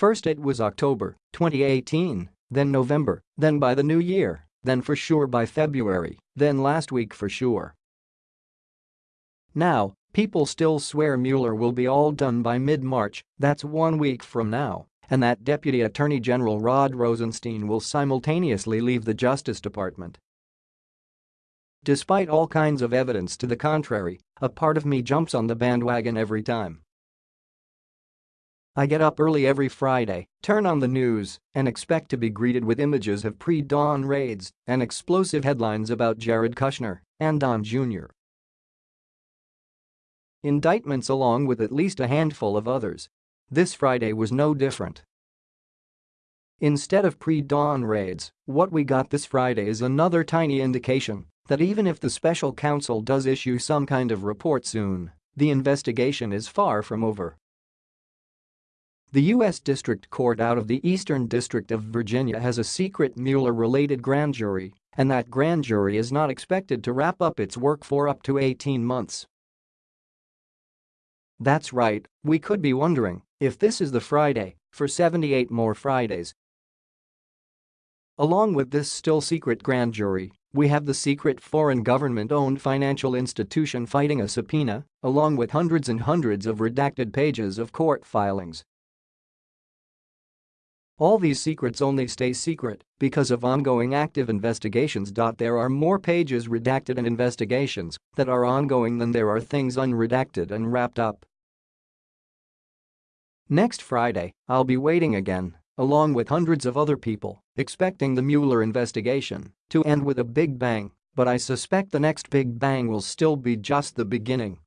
First it was October 2018, then November, then by the new year, then for sure by February, then last week for sure. Now, people still swear Mueller will be all done by mid-March, that's one week from now, and that Deputy Attorney General Rod Rosenstein will simultaneously leave the Justice Department. Despite all kinds of evidence to the contrary, a part of me jumps on the bandwagon every time. I get up early every Friday, turn on the news, and expect to be greeted with images of pre-dawn raids and explosive headlines about Jared Kushner and Don Jr. Indictments along with at least a handful of others. This Friday was no different. Instead of pre-dawn raids, what we got this Friday is another tiny indication that even if the special counsel does issue some kind of report soon, the investigation is far from over. The U.S. District Court out of the Eastern District of Virginia has a secret Mueller-related grand jury, and that grand jury is not expected to wrap up its work for up to 18 months. That's right, we could be wondering if this is the Friday for 78 more Fridays. Along with this still secret grand jury, we have the secret foreign government-owned financial institution fighting a subpoena, along with hundreds and hundreds of redacted pages of court filings all these secrets only stay secret because of ongoing active investigations. There are more pages redacted and investigations that are ongoing than there are things unredacted and wrapped up. Next Friday, I'll be waiting again, along with hundreds of other people, expecting the Mueller investigation to end with a big bang, but I suspect the next big bang will still be just the beginning